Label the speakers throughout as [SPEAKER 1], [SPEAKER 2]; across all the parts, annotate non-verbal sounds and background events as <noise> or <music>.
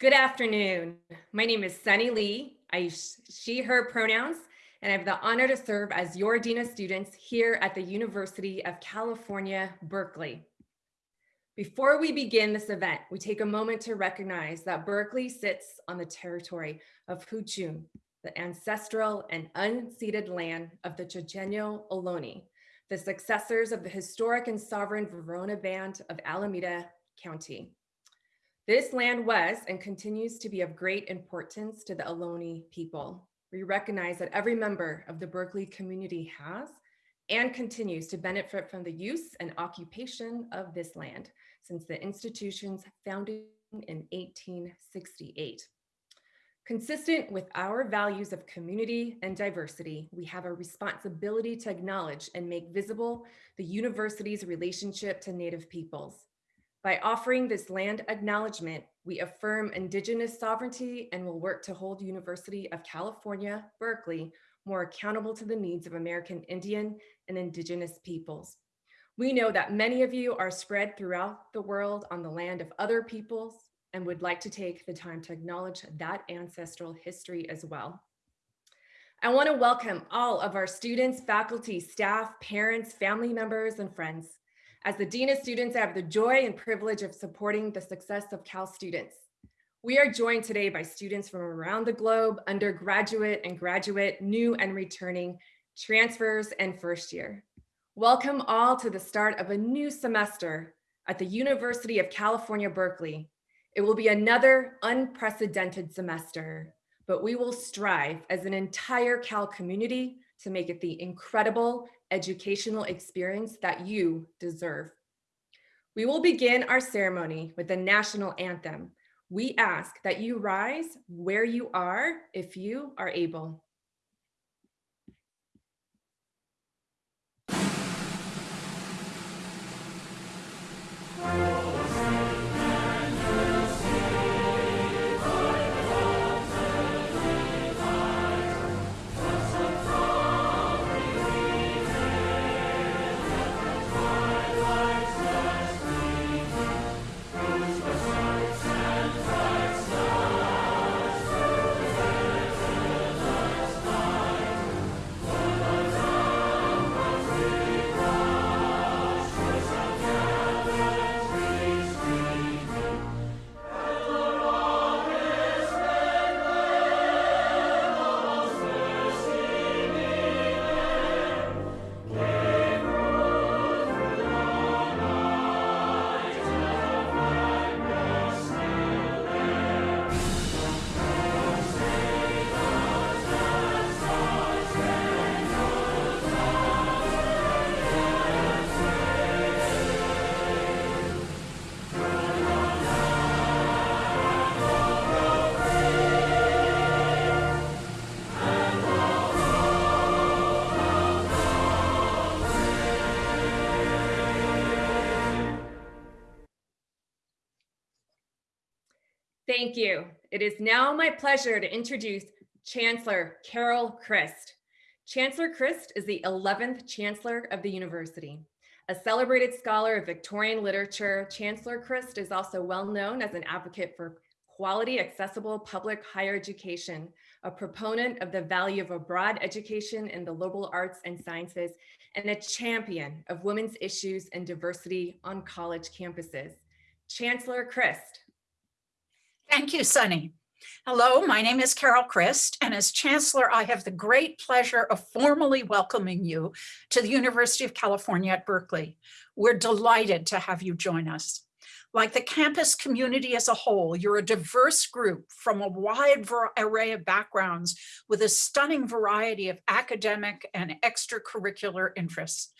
[SPEAKER 1] Good afternoon. My name is Sunny Lee. I use she, her pronouns, and I have the honor to serve as your Dean of Students here at the University of California, Berkeley. Before we begin this event, we take a moment to recognize that Berkeley sits on the territory of Huichin, the ancestral and unceded land of the Chochenyo Ohlone, the successors of the historic and sovereign Verona Band of Alameda County. This land was and continues to be of great importance to the Ohlone people. We recognize that every member of the Berkeley community has and continues to benefit from the use and occupation of this land since the institution's founding in 1868. Consistent with our values of community and diversity, we have a responsibility to acknowledge and make visible the university's relationship to Native peoples. By offering this land acknowledgement, we affirm Indigenous sovereignty and will work to hold University of California, Berkeley more accountable to the needs of American Indian and Indigenous peoples. We know that many of you are spread throughout the world on the land of other peoples and would like to take the time to acknowledge that ancestral history as well. I wanna welcome all of our students, faculty, staff, parents, family members, and friends. As the Dean of Students, I have the joy and privilege of supporting the success of Cal students. We are joined today by students from around the globe, undergraduate and graduate, new and returning, transfers and first year. Welcome all to the start of a new semester at the University of California, Berkeley. It will be another unprecedented semester, but we will strive as an entire Cal community to make it the incredible educational experience that you deserve. We will begin our ceremony with the national anthem. We ask that you rise where you are if you are able. It is now my pleasure to introduce Chancellor Carol Christ. Chancellor Christ is the 11th Chancellor of the University. A celebrated scholar of Victorian literature, Chancellor Christ is also well known as an advocate for quality, accessible public higher education, a proponent of the value of a broad education in the liberal arts and sciences, and a champion of women's issues and diversity on college campuses. Chancellor Christ,
[SPEAKER 2] Thank you, Sunny. Hello, my name is Carol Christ, and as Chancellor, I have the great pleasure of formally welcoming you to the University of California at Berkeley. We're delighted to have you join us. Like the campus community as a whole, you're a diverse group from a wide array of backgrounds with a stunning variety of academic and extracurricular interests.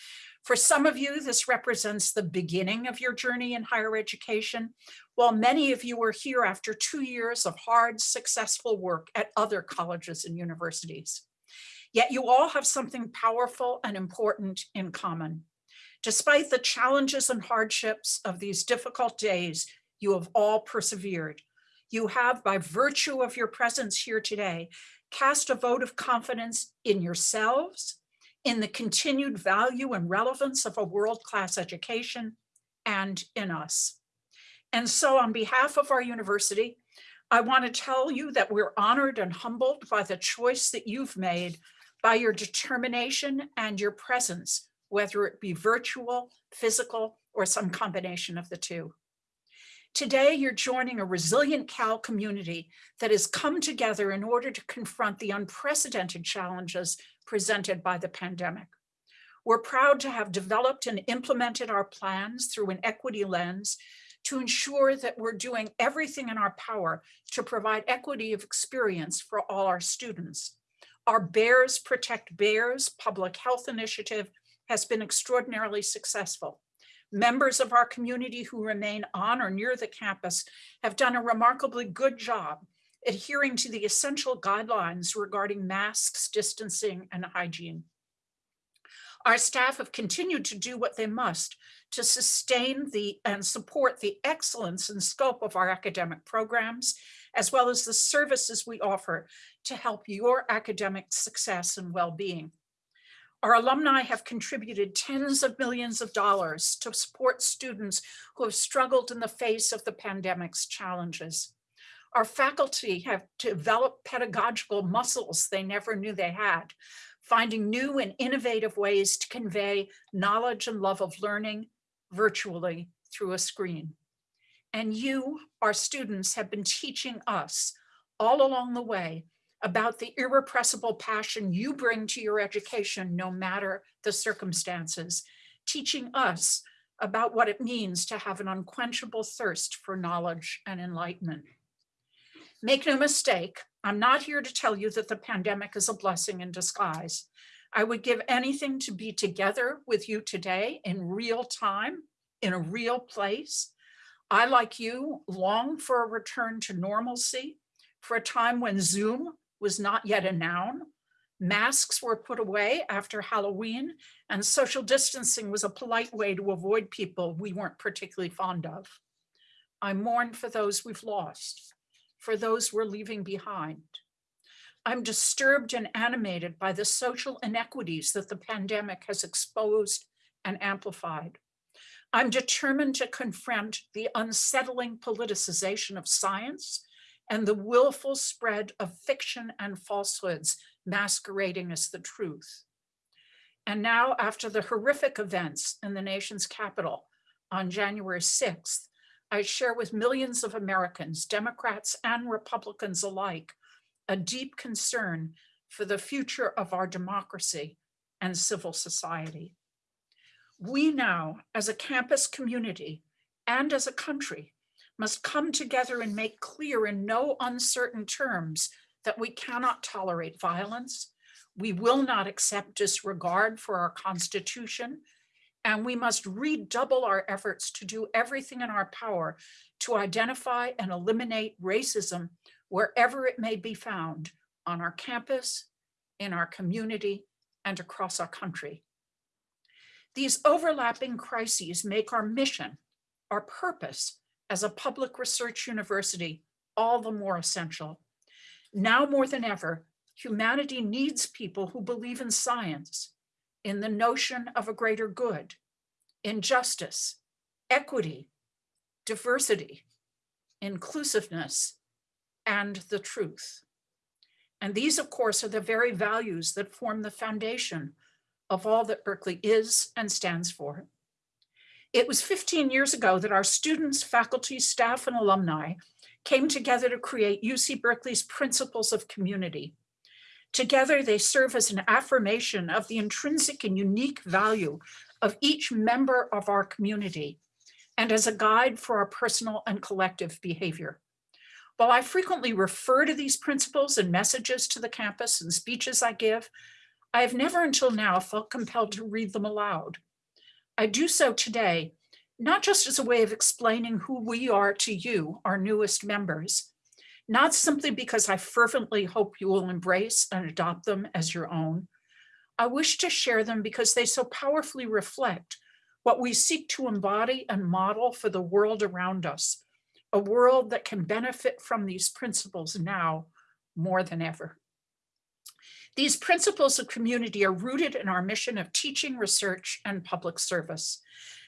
[SPEAKER 2] For some of you, this represents the beginning of your journey in higher education, while many of you are here after two years of hard, successful work at other colleges and universities. Yet you all have something powerful and important in common. Despite the challenges and hardships of these difficult days, you have all persevered. You have, by virtue of your presence here today, cast a vote of confidence in yourselves, in the continued value and relevance of a world-class education, and in us. And so on behalf of our university, I want to tell you that we're honored and humbled by the choice that you've made by your determination and your presence, whether it be virtual, physical, or some combination of the two. Today, you're joining a resilient Cal community that has come together in order to confront the unprecedented challenges presented by the pandemic. We're proud to have developed and implemented our plans through an equity lens to ensure that we're doing everything in our power to provide equity of experience for all our students. Our Bears Protect Bears public health initiative has been extraordinarily successful. Members of our community who remain on or near the campus have done a remarkably good job adhering to the essential guidelines regarding masks, distancing, and hygiene. Our staff have continued to do what they must to sustain the and support the excellence and scope of our academic programs, as well as the services we offer to help your academic success and well-being. Our alumni have contributed tens of millions of dollars to support students who have struggled in the face of the pandemic's challenges. Our faculty have developed pedagogical muscles they never knew they had, finding new and innovative ways to convey knowledge and love of learning virtually through a screen. And you, our students, have been teaching us all along the way about the irrepressible passion you bring to your education, no matter the circumstances, teaching us about what it means to have an unquenchable thirst for knowledge and enlightenment. Make no mistake, I'm not here to tell you that the pandemic is a blessing in disguise. I would give anything to be together with you today in real time, in a real place. I, like you, long for a return to normalcy, for a time when Zoom was not yet a noun. Masks were put away after Halloween, and social distancing was a polite way to avoid people we weren't particularly fond of. I mourn for those we've lost for those we're leaving behind. I'm disturbed and animated by the social inequities that the pandemic has exposed and amplified. I'm determined to confront the unsettling politicization of science and the willful spread of fiction and falsehoods masquerading as the truth. And now, after the horrific events in the nation's capital on January 6th, I share with millions of Americans, Democrats and Republicans alike, a deep concern for the future of our democracy and civil society. We now, as a campus community and as a country, must come together and make clear in no uncertain terms that we cannot tolerate violence, we will not accept disregard for our Constitution and we must redouble our efforts to do everything in our power to identify and eliminate racism wherever it may be found on our campus, in our community, and across our country. These overlapping crises make our mission, our purpose as a public research university all the more essential. Now more than ever, humanity needs people who believe in science, in the notion of a greater good, in justice, equity, diversity, inclusiveness, and the truth. And these, of course, are the very values that form the foundation of all that Berkeley is and stands for. It was 15 years ago that our students, faculty, staff, and alumni came together to create UC Berkeley's Principles of Community, Together, they serve as an affirmation of the intrinsic and unique value of each member of our community and as a guide for our personal and collective behavior. While I frequently refer to these principles and messages to the campus and speeches I give, I have never until now felt compelled to read them aloud. I do so today, not just as a way of explaining who we are to you, our newest members, not simply because I fervently hope you will embrace and adopt them as your own. I wish to share them because they so powerfully reflect what we seek to embody and model for the world around us, a world that can benefit from these principles now more than ever. These principles of community are rooted in our mission of teaching, research, and public service.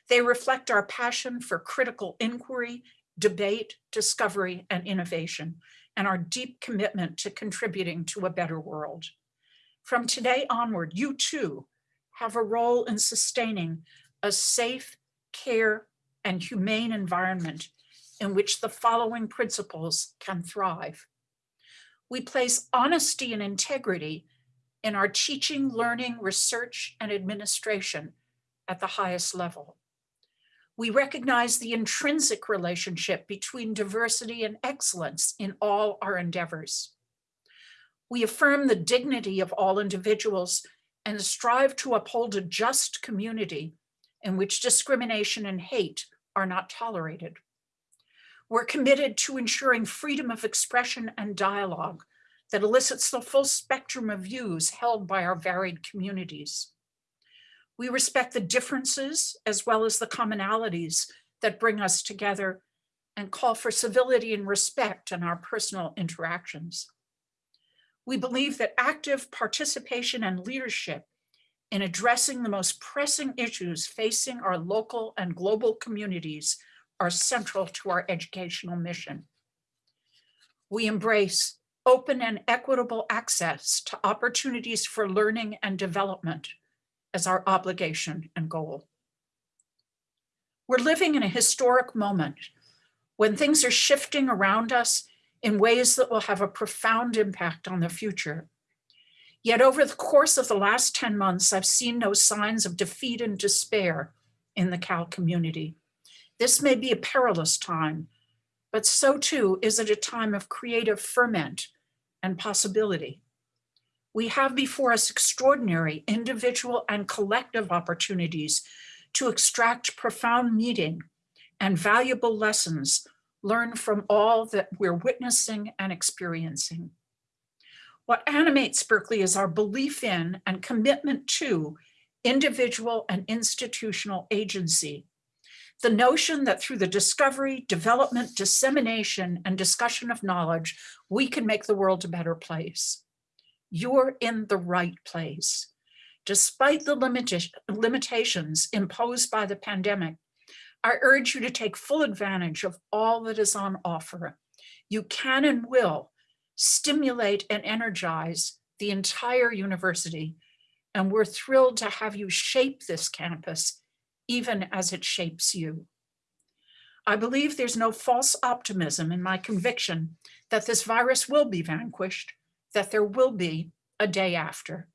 [SPEAKER 2] They reflect our passion for critical inquiry debate, discovery, and innovation, and our deep commitment to contributing to a better world. From today onward, you too have a role in sustaining a safe, care, and humane environment in which the following principles can thrive. We place honesty and integrity in our teaching, learning, research, and administration at the highest level. We recognize the intrinsic relationship between diversity and excellence in all our endeavors. We affirm the dignity of all individuals and strive to uphold a just community in which discrimination and hate are not tolerated. We're committed to ensuring freedom of expression and dialogue that elicits the full spectrum of views held by our varied communities. We respect the differences as well as the commonalities that bring us together and call for civility and respect in our personal interactions. We believe that active participation and leadership in addressing the most pressing issues facing our local and global communities are central to our educational mission. We embrace open and equitable access to opportunities for learning and development as our obligation and goal. We're living in a historic moment when things are shifting around us in ways that will have a profound impact on the future. Yet over the course of the last 10 months, I've seen no signs of defeat and despair in the Cal community. This may be a perilous time, but so too is it a time of creative ferment and possibility. We have before us extraordinary individual and collective opportunities to extract profound meaning and valuable lessons learned from all that we're witnessing and experiencing. What animates Berkeley is our belief in and commitment to individual and institutional agency. The notion that through the discovery, development, dissemination, and discussion of knowledge, we can make the world a better place. You're in the right place. Despite the limitations imposed by the pandemic, I urge you to take full advantage of all that is on offer. You can and will stimulate and energize the entire university. And we're thrilled to have you shape this campus, even as it shapes you. I believe there's no false optimism in my conviction that this virus will be vanquished, that there will be a day after.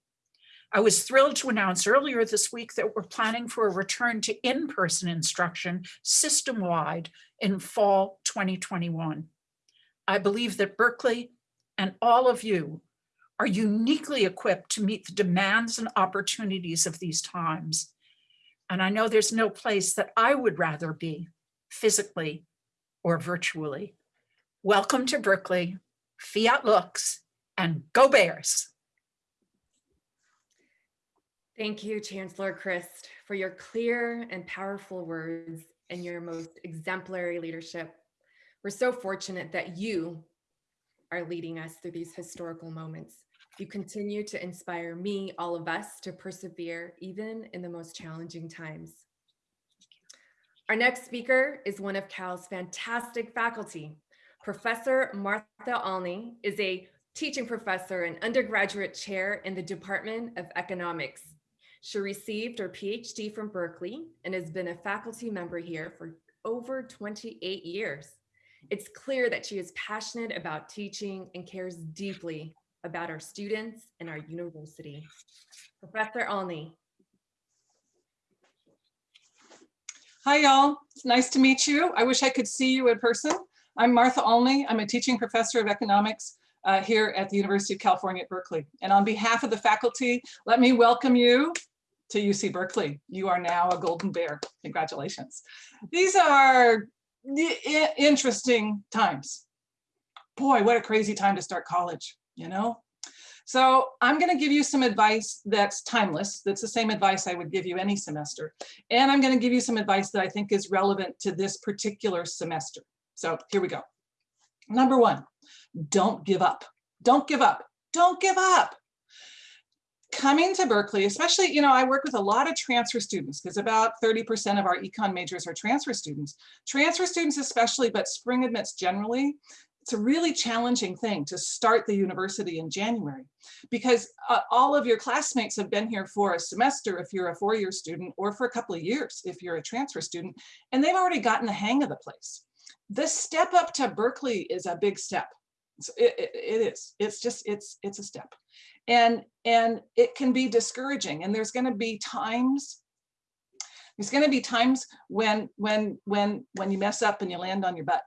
[SPEAKER 2] I was thrilled to announce earlier this week that we're planning for a return to in-person instruction system-wide in fall 2021. I believe that Berkeley and all of you are uniquely equipped to meet the demands and opportunities of these times. And I know there's no place that I would rather be physically or virtually. Welcome to Berkeley, Fiat Lux, and go Bears.
[SPEAKER 1] Thank you, Chancellor Christ, for your clear and powerful words and your most exemplary leadership. We're so fortunate that you are leading us through these historical moments. You continue to inspire me, all of us, to persevere even in the most challenging times. Our next speaker is one of Cal's fantastic faculty. Professor Martha Olney is a teaching professor and undergraduate chair in the Department of Economics. She received her PhD from Berkeley and has been a faculty member here for over 28 years. It's clear that she is passionate about teaching and cares deeply about our students and our university. Professor Olney.
[SPEAKER 3] Hi, y'all. It's nice to meet you. I wish I could see you in person. I'm Martha Olney. I'm a teaching professor of economics uh, here at the University of California at Berkeley. And on behalf of the faculty, let me welcome you to UC Berkeley. You are now a Golden Bear. Congratulations. These are interesting times. Boy, what a crazy time to start college, you know? So I'm going to give you some advice that's timeless. That's the same advice I would give you any semester. And I'm going to give you some advice that I think is relevant to this particular semester. So here we go. Number one, don't give up. Don't give up. Don't give up. coming to Berkeley, especially, you know, I work with a lot of transfer students because about 30% of our econ majors are transfer students. Transfer students especially, but spring admits generally, it's a really challenging thing to start the university in January because uh, all of your classmates have been here for a semester if you're a four-year student or for a couple of years if you're a transfer student, and they've already gotten the hang of the place. The step up to Berkeley is a big step. It, it, it is, it's just, it's, it's a step and and it can be discouraging and there's going to be times there's going to be times when when when when you mess up and you land on your butt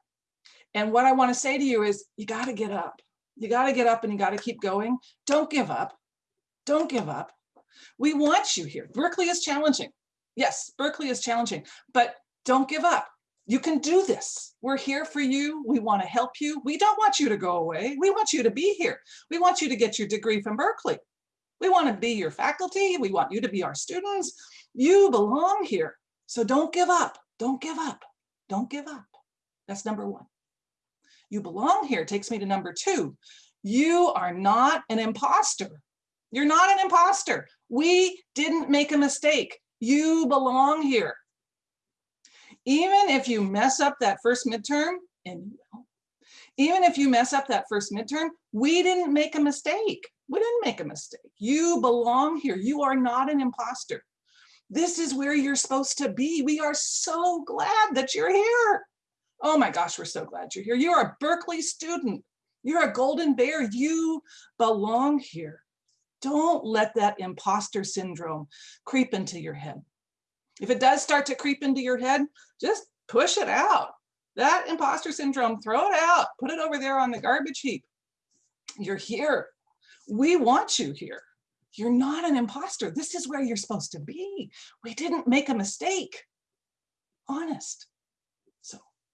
[SPEAKER 3] and what i want to say to you is you got to get up you got to get up and you got to keep going don't give up don't give up we want you here berkeley is challenging yes berkeley is challenging but don't give up you can do this. We're here for you. We want to help you. We don't want you to go away. We want you to be here. We want you to get your degree from Berkeley. We want to be your faculty. We want you to be our students. You belong here. So don't give up. Don't give up. Don't give up. That's number one. You belong here takes me to number two. You are not an imposter. You're not an imposter. We didn't make a mistake. You belong here even if you mess up that first midterm, and even if you mess up that first midterm, we didn't make a mistake. We didn't make a mistake. You belong here. You are not an imposter. This is where you're supposed to be. We are so glad that you're here. Oh my gosh, we're so glad you're here. You're a Berkeley student. You're a golden bear. You belong here. Don't let that imposter syndrome creep into your head. If it does start to creep into your head, just push it out. That imposter syndrome, throw it out, put it over there on the garbage heap. You're here. We want you here. You're not an imposter. This is where you're supposed to be. We didn't make a mistake. Honest.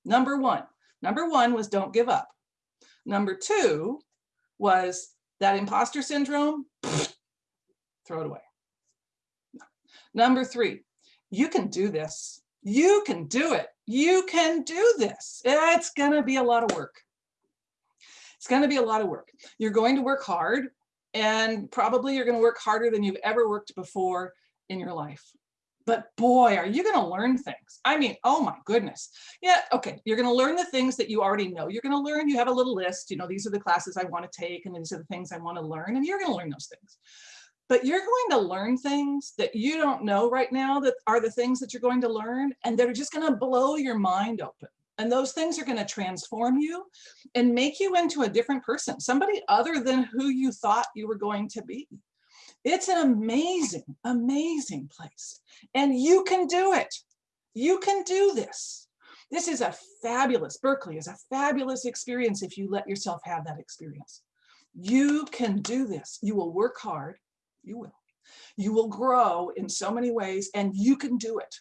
[SPEAKER 3] Number one, number one was don't give up. Number two was that imposter syndrome, <sniffs> throw it away. Number three, you can do this. You can do it. You can do this. It's going to be a lot of work. It's going to be a lot of work. You're going to work hard and probably you're going to work harder than you've ever worked before in your life. But boy, are you going to learn things. I mean, oh my goodness. Yeah, okay. You're going to learn the things that you already know. You're going to learn, you have a little list, you know, these are the classes I want to take and these are the things I want to learn and you're going to learn those things but you're going to learn things that you don't know right now that are the things that you're going to learn and they're just going to blow your mind open and those things are going to transform you and make you into a different person somebody other than who you thought you were going to be it's an amazing amazing place and you can do it you can do this this is a fabulous berkeley is a fabulous experience if you let yourself have that experience you can do this you will work hard you will. You will grow in so many ways and you can do it.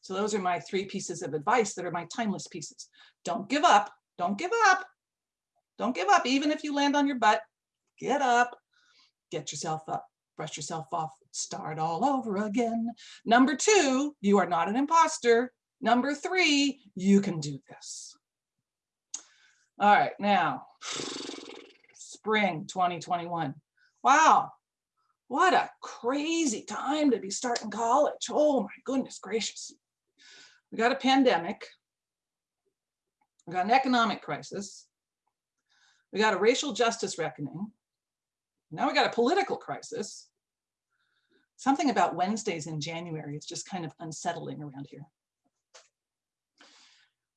[SPEAKER 3] So those are my three pieces of advice that are my timeless pieces. Don't give up. Don't give up. Don't give up. Even if you land on your butt, get up, get yourself up, brush yourself off, start all over again. Number two, you are not an imposter. Number three, you can do this. All right, now, spring 2021. Wow, what a crazy time to be starting college. Oh my goodness gracious. We got a pandemic. We got an economic crisis. We got a racial justice reckoning. Now we got a political crisis. Something about Wednesdays in January is just kind of unsettling around here.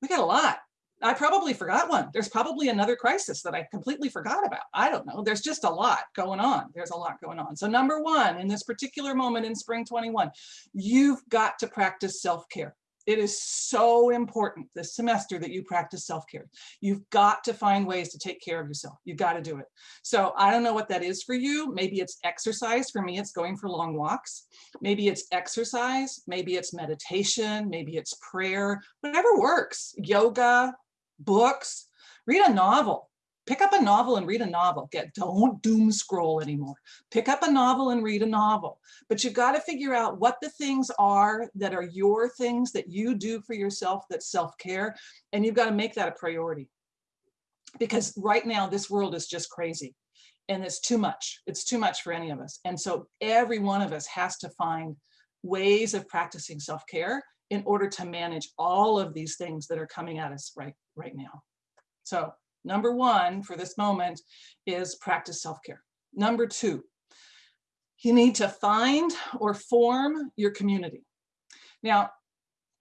[SPEAKER 3] We got a lot. I probably forgot one. There's probably another crisis that I completely forgot about. I don't know. There's just a lot going on. There's a lot going on. So number one, in this particular moment in spring 21, you've got to practice self-care. It is so important this semester that you practice self-care. You've got to find ways to take care of yourself. You've got to do it. So I don't know what that is for you. Maybe it's exercise. For me, it's going for long walks. Maybe it's exercise. Maybe it's meditation. Maybe it's prayer, whatever works. Yoga, books, read a novel. Pick up a novel and read a novel. Get don't doom scroll anymore. Pick up a novel and read a novel. But you've got to figure out what the things are that are your things that you do for yourself that's self-care. And you've got to make that a priority. Because right now this world is just crazy. and it's too much. It's too much for any of us. And so every one of us has to find ways of practicing self-care in order to manage all of these things that are coming at us right, right now. So number one for this moment is practice self-care. Number two, you need to find or form your community. Now,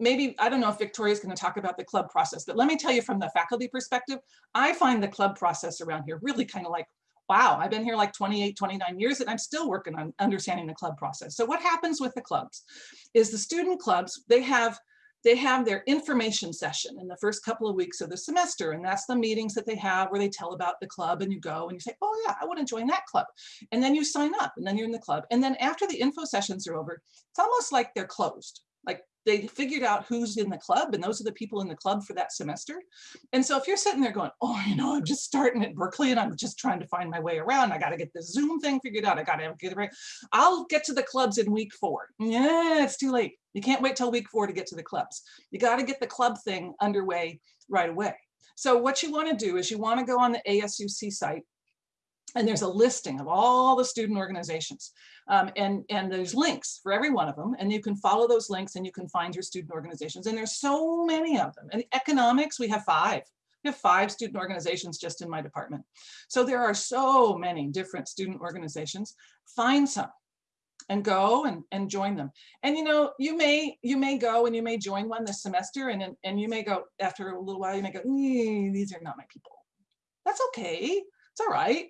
[SPEAKER 3] maybe, I don't know if Victoria's going to talk about the club process, but let me tell you from the faculty perspective, I find the club process around here really kind of like, wow, I've been here like 28, 29 years and I'm still working on understanding the club process. So what happens with the clubs is the student clubs, they have they have their information session in the first couple of weeks of the semester. And that's the meetings that they have where they tell about the club and you go and you say, oh yeah, I want to join that club. And then you sign up and then you're in the club. And then after the info sessions are over, it's almost like they're closed. Like they figured out who's in the club and those are the people in the club for that semester. And so if you're sitting there going, oh, you know, I'm just starting at Berkeley and I'm just trying to find my way around. I got to get the Zoom thing figured out. I got to get it right. I'll get to the clubs in week four. Yeah, it's too late. You can't wait till week four to get to the clubs. You got to get the club thing underway right away. So what you want to do is you want to go on the ASUC site and there's a listing of all the student organizations um, and and there's links for every one of them and you can follow those links and you can find your student organizations and there's so many of them and economics we have five we have five student organizations just in my department so there are so many different student organizations find some and go and, and join them. And you know, you may you may go and you may join one this semester and and you may go after a little while, you may go, these are not my people. That's okay. It's all right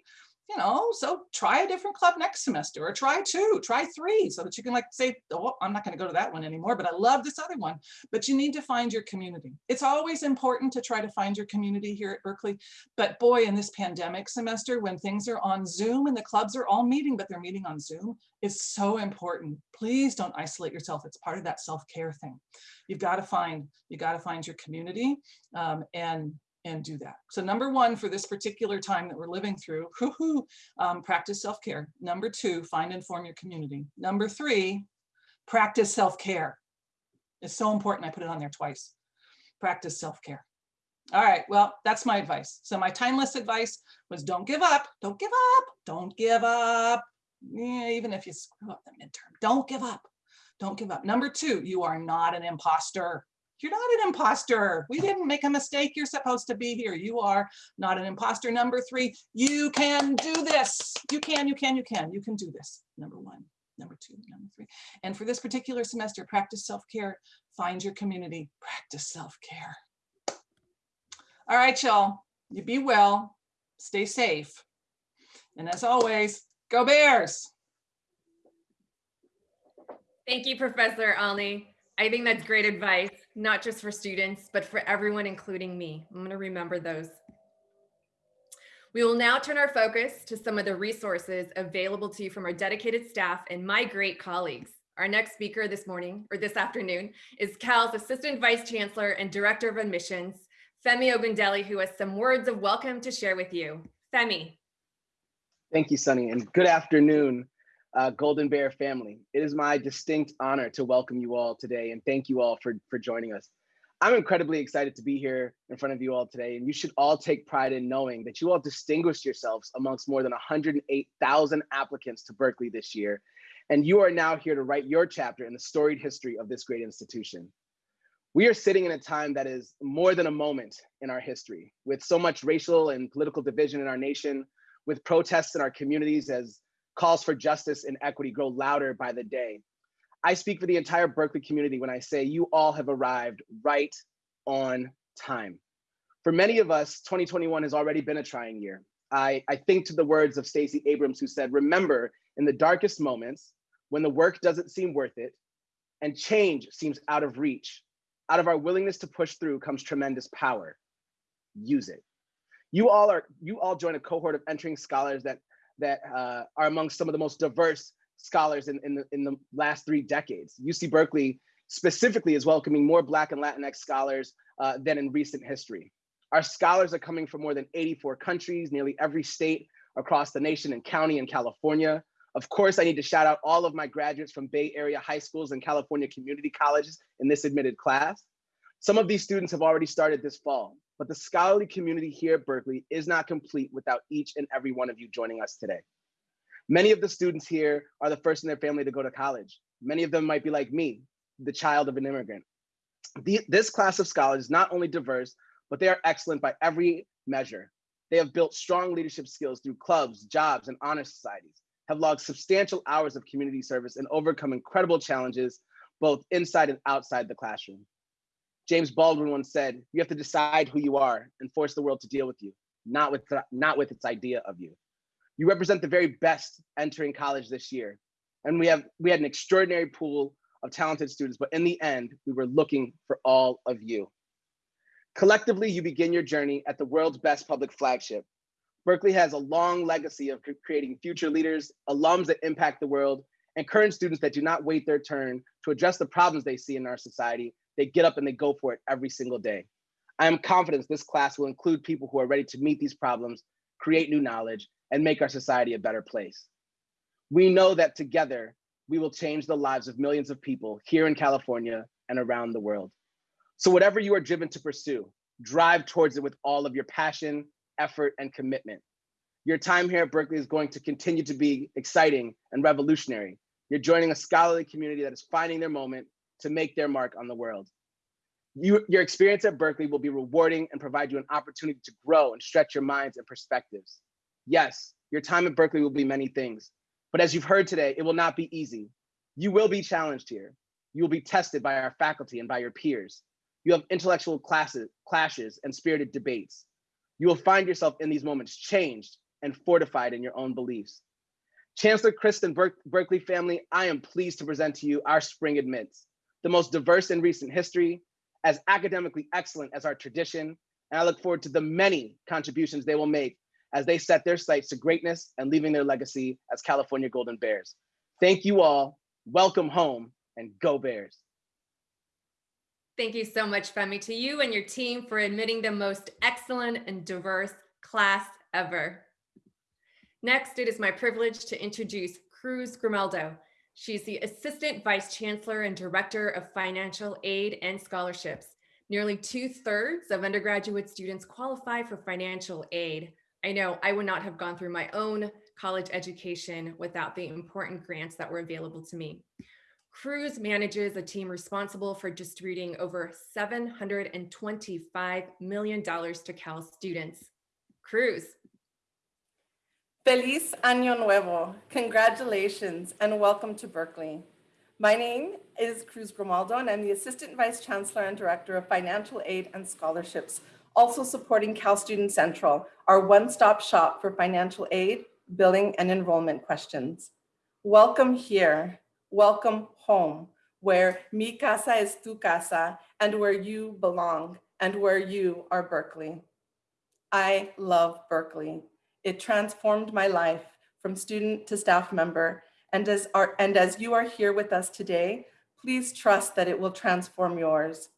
[SPEAKER 3] you know, so try a different club next semester or try two, try three so that you can like say, oh, I'm not going to go to that one anymore, but I love this other one. But you need to find your community. It's always important to try to find your community here at Berkeley. But boy, in this pandemic semester, when things are on Zoom and the clubs are all meeting, but they're meeting on Zoom, it's so important. Please don't isolate yourself. It's part of that self-care thing. You've got to find, you got to find your community um, and and do that. So number one, for this particular time that we're living through, <laughs> um, practice self-care. Number two, find and form your community. Number three, practice self-care. It's so important, I put it on there twice. Practice self-care. All right, well, that's my advice. So my timeless advice was don't give up, don't give up, don't give up. Yeah, even if you screw up the midterm, don't give up, don't give up. Number two, you are not an imposter. You're not an imposter. We didn't make a mistake. You're supposed to be here. You are not an imposter. Number three, you can do this. You can, you can, you can. You can do this. Number one, number two, number three. And for this particular semester, practice self-care. Find your community. Practice self-care. All right, y'all. You be well. Stay safe. And as always, go Bears.
[SPEAKER 1] Thank you, Professor Olney. I think that's great advice, not just for students, but for everyone, including me. I'm going to remember those. We will now turn our focus to some of the resources available to you from our dedicated staff and my great colleagues. Our next speaker this morning or this afternoon is Cal's Assistant Vice Chancellor and Director of Admissions, Femi Ogundele, who has some words of welcome to share with you. Femi.
[SPEAKER 4] Thank you, Sunny, and good afternoon uh, Golden Bear family. It is my distinct honor to welcome you all today and thank you all for, for joining us. I'm incredibly excited to be here in front of you all today, and you should all take pride in knowing that you all distinguished yourselves amongst more than 108,000 applicants to Berkeley this year, and you are now here to write your chapter in the storied history of this great institution. We are sitting in a time that is more than a moment in our history, with so much racial and political division in our nation, with protests in our communities as calls for justice and equity grow louder by the day. I speak for the entire Berkeley community when I say you all have arrived right on time. For many of us, 2021 has already been a trying year. I, I think to the words of Stacey Abrams who said, remember in the darkest moments, when the work doesn't seem worth it and change seems out of reach, out of our willingness to push through comes tremendous power. Use it. You all are, you all join a cohort of entering scholars that that uh, are among some of the most diverse scholars in, in, the, in the last three decades. UC Berkeley specifically is welcoming more Black and Latinx scholars uh, than in recent history. Our scholars are coming from more than 84 countries, nearly every state across the nation and county in California. Of course, I need to shout out all of my graduates from Bay Area high schools and California community colleges in this admitted class. Some of these students have already started this fall. But the scholarly community here at Berkeley is not complete without each and every one of you joining us today. Many of the students here are the first in their family to go to college. Many of them might be like me, the child of an immigrant. The, this class of scholars is not only diverse, but they are excellent by every measure. They have built strong leadership skills through clubs, jobs, and honor societies, have logged substantial hours of community service and overcome incredible challenges, both inside and outside the classroom. James Baldwin once said, you have to decide who you are and force the world to deal with you, not with, not with its idea of you. You represent the very best entering college this year. And we have we had an extraordinary pool of talented students, but in the end, we were looking for all of you. Collectively, you begin your journey at the world's best public flagship. Berkeley has a long legacy of creating future leaders, alums that impact the world, and current students that do not wait their turn to address the problems they see in our society. They get up and they go for it every single day. I am confident this class will include people who are ready to meet these problems, create new knowledge, and make our society a better place. We know that together, we will change the lives of millions of people here in California and around the world. So whatever you are driven to pursue, drive towards it with all of your passion, effort, and commitment. Your time here at Berkeley is going to continue to be exciting and revolutionary. You're joining a scholarly community that is finding their moment to make their mark on the world. You, your experience at Berkeley will be rewarding and provide you an opportunity to grow and stretch your minds and perspectives. Yes, your time at Berkeley will be many things, but as you've heard today, it will not be easy. You will be challenged here. You will be tested by our faculty and by your peers. You have intellectual classes, clashes and spirited debates. You will find yourself in these moments changed and fortified in your own beliefs. Chancellor Christ Ber Berkeley family, I am pleased to present to you our spring admits, the most diverse in recent history, as academically excellent as our tradition, and I look forward to the many contributions they will make as they set their sights to greatness and leaving their legacy as California Golden Bears. Thank you all, welcome home, and go Bears.
[SPEAKER 1] Thank you so much, Femi, to you and your team for admitting the most excellent and diverse class ever. Next, it is my privilege to introduce Cruz Grimaldo. She's the Assistant Vice Chancellor and Director of Financial Aid and Scholarships. Nearly two thirds of undergraduate students qualify for financial aid. I know I would not have gone through my own college education without the important grants that were available to me. Cruz manages a team responsible for distributing over $725 million to Cal students. Cruz.
[SPEAKER 5] Feliz Año Nuevo. Congratulations and welcome to Berkeley. My name is Cruz Grimaldo and I'm the Assistant Vice Chancellor and Director of Financial Aid and Scholarships also supporting Cal Student Central, our one-stop shop for financial aid, billing, and enrollment questions. Welcome here, welcome home, where mi casa es tu casa, and where you belong, and where you are Berkeley. I love Berkeley. It transformed my life from student to staff member, and as, our, and as you are here with us today, please trust that it will transform yours.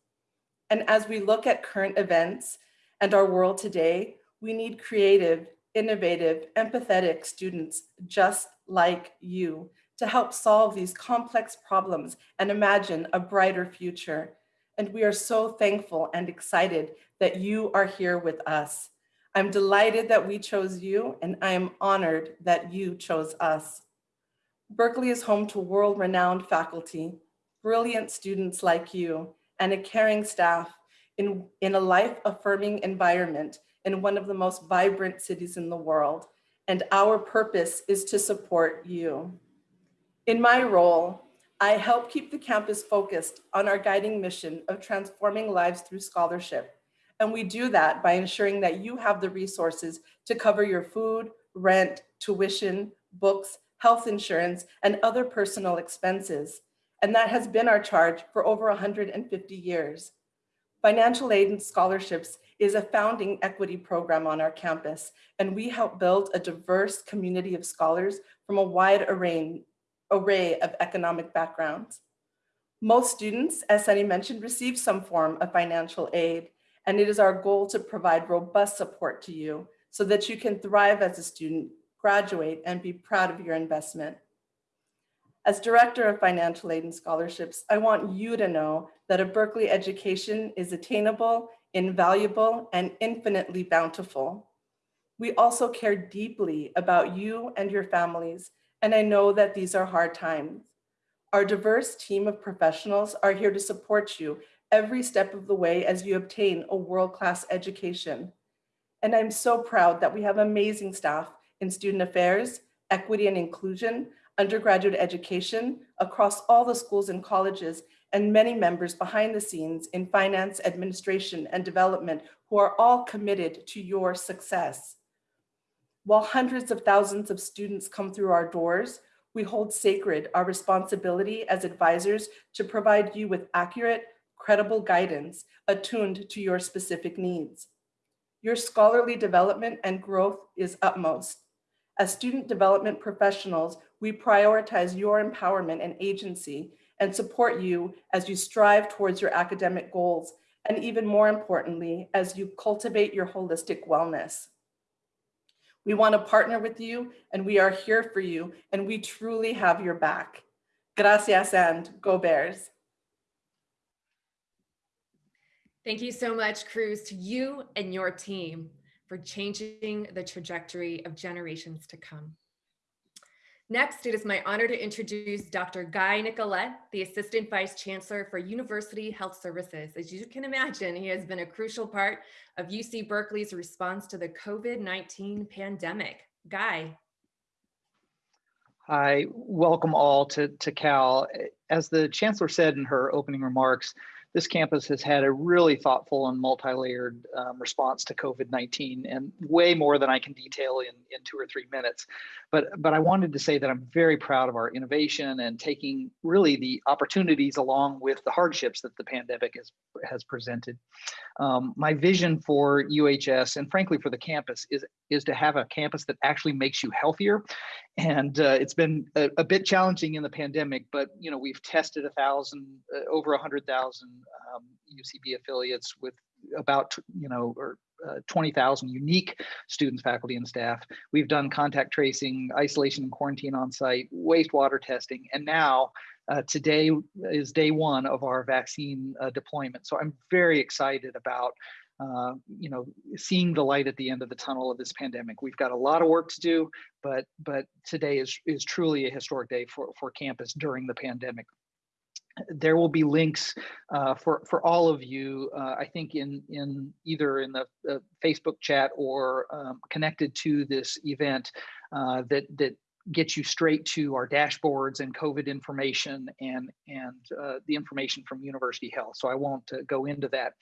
[SPEAKER 5] And as we look at current events and our world today, we need creative, innovative, empathetic students just like you to help solve these complex problems and imagine a brighter future. And we are so thankful and excited that you are here with us. I'm delighted that we chose you and I am honored that you chose us. Berkeley is home to world-renowned faculty, brilliant students like you, and a caring staff in, in a life-affirming environment in one of the most vibrant cities in the world. And our purpose is to support you. In my role, I help keep the campus focused on our guiding mission of transforming lives through scholarship. And we do that by ensuring that you have the resources to cover your food, rent, tuition, books, health insurance, and other personal expenses. And that has been our charge for over 150 years. Financial aid and scholarships is a founding equity program on our campus, and we help build a diverse community of scholars from a wide array, array of economic backgrounds. Most students, as Sunny mentioned, receive some form of financial aid, and it is our goal to provide robust support to you so that you can thrive as a student, graduate, and be proud of your investment. As Director of Financial Aid and Scholarships, I want you to know that a Berkeley education is attainable, invaluable, and infinitely bountiful. We also care deeply about you and your families, and I know that these are hard times. Our diverse team of professionals are here to support you every step of the way as you obtain a world-class education. And I'm so proud that we have amazing staff in student affairs, equity and inclusion, undergraduate education across all the schools and colleges, and many members behind the scenes in finance, administration, and development who are all committed to your success. While hundreds of thousands of students come through our doors, we hold sacred our responsibility as advisors to provide you with accurate, credible guidance attuned to your specific needs. Your scholarly development and growth is utmost. As student development professionals, we prioritize your empowerment and agency and support you as you strive towards your academic goals, and even more importantly, as you cultivate your holistic wellness. We want to partner with you and we are here for you and we truly have your back. Gracias and go Bears.
[SPEAKER 1] Thank you so much, Cruz, to you and your team for changing the trajectory of generations to come. Next, it is my honor to introduce Dr. Guy Nicolette, the Assistant Vice Chancellor for University Health Services. As you can imagine, he has been a crucial part of UC Berkeley's response to the COVID-19 pandemic. Guy.
[SPEAKER 6] Hi, welcome all to, to Cal. As the Chancellor said in her opening remarks, this campus has had a really thoughtful and multi-layered um, response to COVID-19 and way more than I can detail in, in two or three minutes. But, but I wanted to say that I'm very proud of our innovation and taking really the opportunities along with the hardships that the pandemic has, has presented. Um, my vision for UHS and frankly for the campus is, is to have a campus that actually makes you healthier. And uh, it's been a, a, bit challenging in the pandemic, but you know we've tested a thousand, uh, over a hundred thousand um, UCB affiliates with about you know or uh, 20,000 unique students, faculty, and staff. We've done contact tracing, isolation and quarantine on site, wastewater testing, and now uh, today is day one of our vaccine uh, deployment. So I'm very excited about uh, you know, seeing the light at the end of the tunnel of this pandemic. We've got a lot of work to do, but but today is is truly a historic day for for campus during the pandemic there will be links uh, for for all of you. Uh, I think in in either in the, the Facebook chat or um, connected to this event uh, that that gets you straight to our dashboards and COVID information and and uh, the information from University Health. So I won't uh, go into that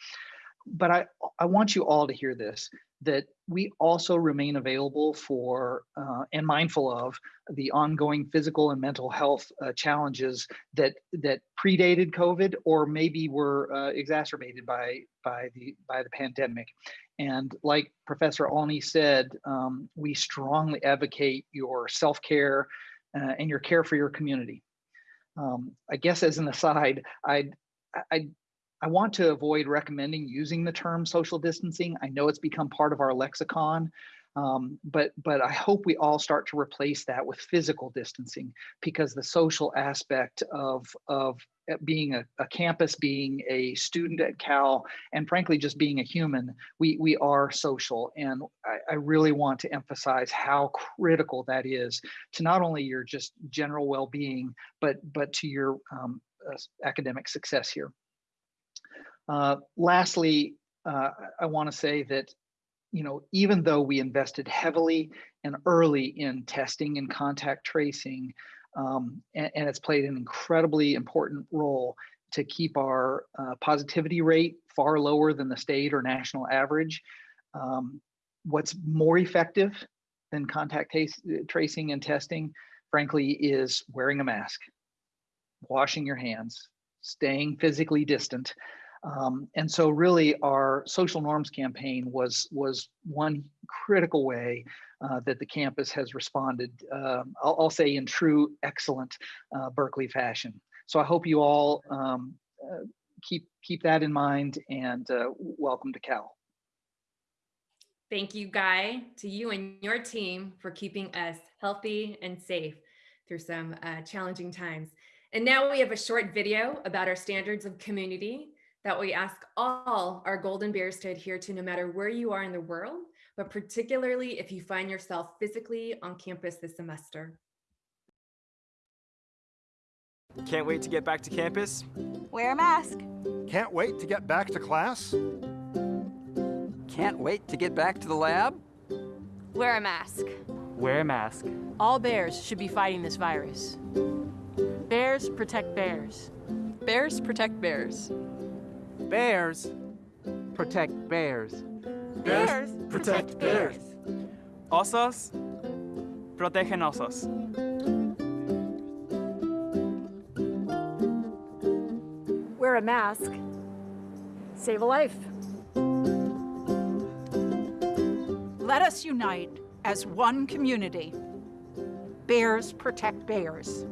[SPEAKER 6] but I, I want you all to hear this, that we also remain available for uh, and mindful of the ongoing physical and mental health uh, challenges that that predated COVID or maybe were uh, exacerbated by by the by the pandemic. And like Professor Olney said, um, we strongly advocate your self-care uh, and your care for your community. Um, I guess as an aside, I'd I, I want to avoid recommending using the term social distancing. I know it's become part of our lexicon, um, but but I hope we all start to replace that with physical distancing because the social aspect of of being a, a, campus, being a student at Cal, and frankly just being a human, we we are social, and I, I really want to emphasize how critical that is to not only your just general well-being, but but to your um, uh, academic success here. Uh, lastly, uh, I want to say that, you know, even though we invested heavily and early in testing and contact tracing, um, and, and, it's played an incredibly important role to keep our uh, positivity rate far lower than the state or national average. Um, what's more effective than contact tracing and testing, frankly, is wearing a mask, washing your hands, staying physically distant, um, and so really our social norms campaign was, was one critical way uh, that the campus has responded, um, I'll, I'll, say in true excellent uh, Berkeley fashion. So I hope you all um, uh, keep, keep that in mind and uh, welcome to Cal.
[SPEAKER 1] Thank you, Guy, to you and your team for keeping us healthy and safe through some uh, challenging times. And now we have a short video about our standards of community that we ask all our Golden Bears to adhere to no matter where you are in the world, but particularly if you find yourself physically on campus this semester.
[SPEAKER 7] Can't wait to get back to campus.
[SPEAKER 8] Wear a mask.
[SPEAKER 9] Can't wait to get back to class.
[SPEAKER 10] Can't wait to get back to the lab.
[SPEAKER 8] Wear a mask.
[SPEAKER 7] Wear a mask.
[SPEAKER 11] All bears should be fighting this virus. Bears protect bears.
[SPEAKER 10] Bears protect bears.
[SPEAKER 12] Bears protect bears.
[SPEAKER 8] Bears
[SPEAKER 7] protect bears.
[SPEAKER 12] Osos protegen osos.
[SPEAKER 11] Wear a mask. Save a life.
[SPEAKER 2] Let us unite as one community. Bears protect bears.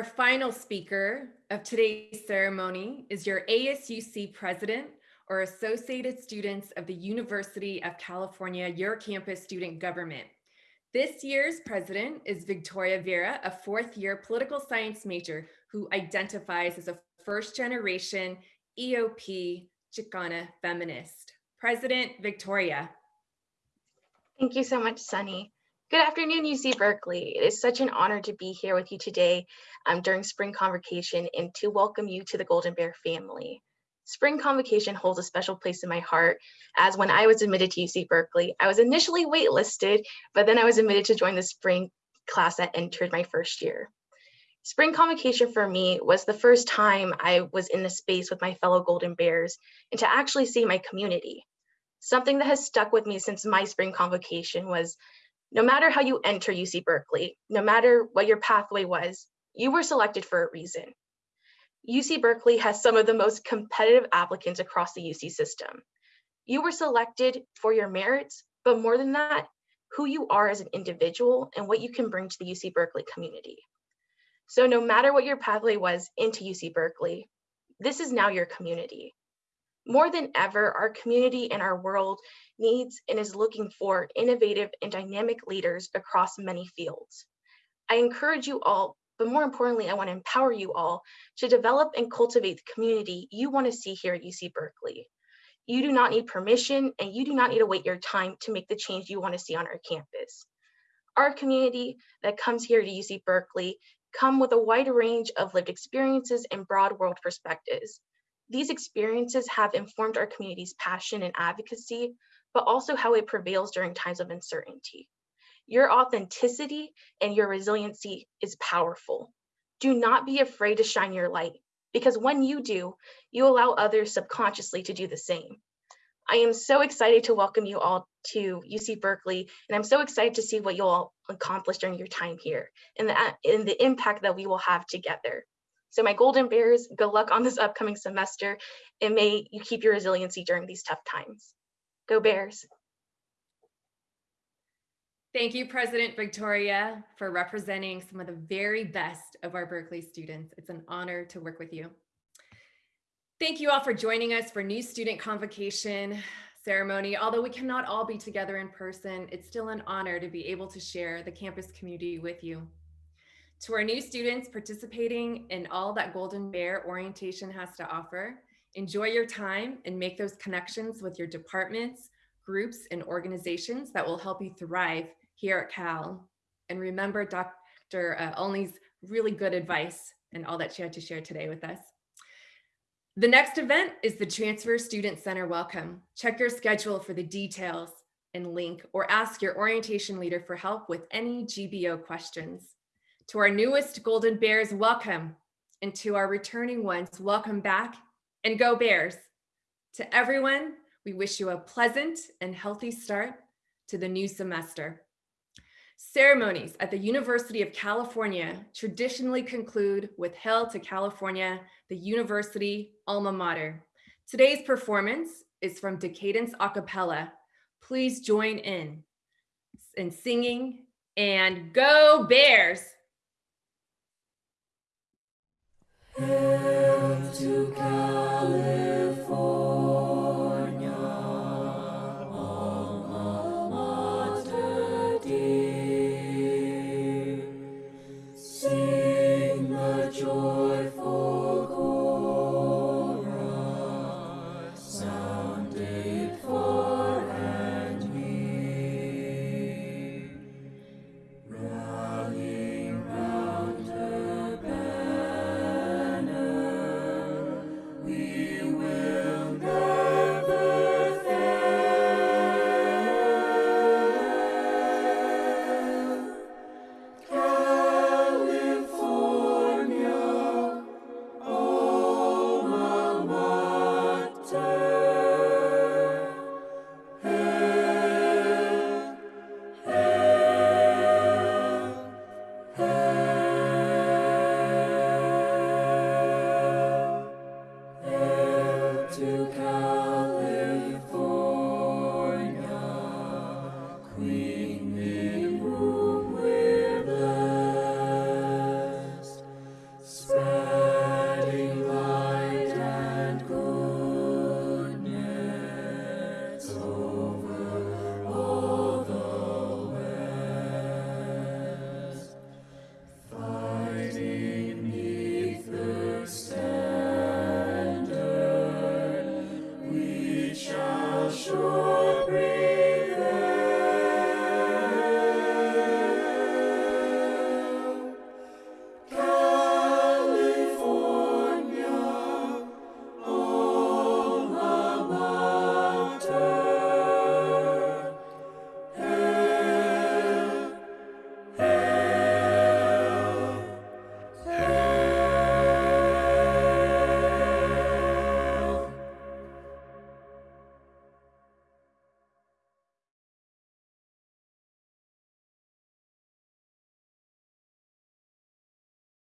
[SPEAKER 1] Our final speaker of today's ceremony is your ASUC president or Associated Students of the University of California, your campus student government. This year's president is Victoria Vera, a fourth year political science major who identifies as a first generation EOP Chicana feminist. President Victoria.
[SPEAKER 13] Thank you so much, Sunny. Good afternoon, UC Berkeley. It is such an honor to be here with you today um, during spring convocation and to welcome you to the Golden Bear family. Spring convocation holds a special place in my heart as when I was admitted to UC Berkeley, I was initially waitlisted, but then I was admitted to join the spring class that entered my first year. Spring convocation for me was the first time I was in the space with my fellow Golden Bears and to actually see my community. Something that has stuck with me since my spring convocation was no matter how you enter UC Berkeley, no matter what your pathway was, you were selected for a reason. UC Berkeley has some of the most competitive applicants across the UC system. You were selected for your merits, but more than that, who you are as an individual and what you can bring to the UC Berkeley community. So no matter what your pathway was into UC Berkeley, this is now your community. More than ever, our community and our world needs and is looking for innovative and dynamic leaders across many fields. I encourage you all, but more importantly, I want to empower you all to develop and cultivate the community you want to see here at UC Berkeley. You do not need permission and you do not need to wait your time to make the change you want to see on our campus. Our community that comes here to UC Berkeley come with a wide range of lived experiences and broad world perspectives. These experiences have informed our community's passion and advocacy, but also how it prevails during times of uncertainty. Your authenticity and your resiliency is powerful. Do not be afraid to shine your light because when you do, you allow others subconsciously to do the same. I am so excited to welcome you all to UC Berkeley, and I'm so excited to see what you'll all accomplish during your time here and the, and the impact that we will have together. So my Golden Bears, good luck on this upcoming semester, and may you keep your resiliency during these tough times. Go Bears.
[SPEAKER 1] Thank you, President Victoria, for representing some of the very best of our Berkeley students. It's an honor to work with you. Thank you all for joining us for new student convocation ceremony. Although we cannot all be together in person, it's still an honor to be able to share the campus community with you. To our new students participating in all that Golden Bear orientation has to offer, enjoy your time and make those connections with your departments, groups, and organizations that will help you thrive here at Cal. And remember Dr. Uh, Olney's really good advice and all that she had to share today with us. The next event is the Transfer Student Center Welcome. Check your schedule for the details and link or ask your orientation leader for help with any GBO questions. To our newest Golden Bears, welcome. And to our returning ones, welcome back and go Bears. To everyone, we wish you a pleasant and healthy start to the new semester. Ceremonies at the University of California traditionally conclude with Hail to California, the university alma mater. Today's performance is from Decadence a cappella. Please join in. and singing. And go Bears!
[SPEAKER 14] Hail to California,